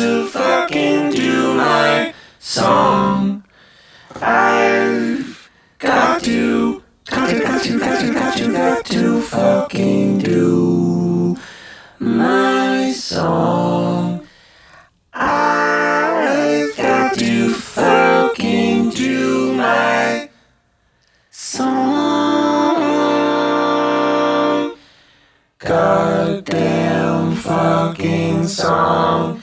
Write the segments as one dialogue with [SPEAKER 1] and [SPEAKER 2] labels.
[SPEAKER 1] to fucking do my song. I've got to, got to, got to, got to, got to, got to fucking do my song. I've got to fucking do my song. Goddamn fucking song.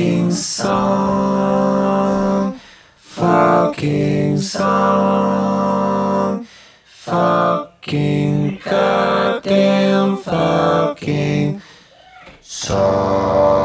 [SPEAKER 1] fucking song, fucking song, fucking goddamn fucking song.